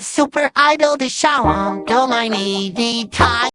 Super idol de Shalom, do my me, the tie.